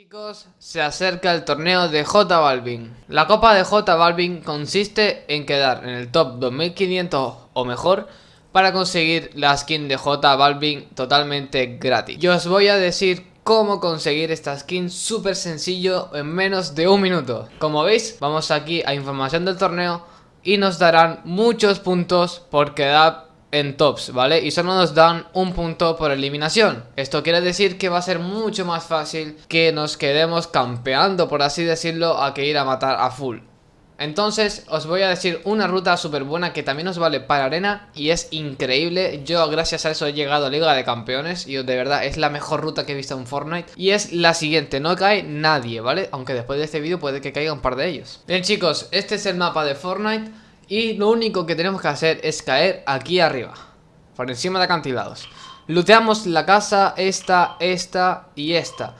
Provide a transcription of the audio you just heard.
Chicos, se acerca el torneo de J Balvin. La copa de J Balvin consiste en quedar en el top 2500 o mejor para conseguir la skin de J Balvin totalmente gratis. Yo os voy a decir cómo conseguir esta skin súper sencillo en menos de un minuto. Como veis, vamos aquí a información del torneo y nos darán muchos puntos por quedar en tops, ¿vale? Y solo nos dan un punto por eliminación Esto quiere decir que va a ser mucho más fácil que nos quedemos campeando, por así decirlo, a que ir a matar a full entonces os voy a decir una ruta súper buena que también os vale para arena y es increíble. Yo gracias a eso he llegado a Liga de Campeones y de verdad es la mejor ruta que he visto en Fortnite. Y es la siguiente, no cae nadie, ¿vale? Aunque después de este vídeo puede que caiga un par de ellos. Bien chicos, este es el mapa de Fortnite. Y lo único que tenemos que hacer es caer aquí arriba Por encima de acantilados. Luteamos la casa, esta, esta y esta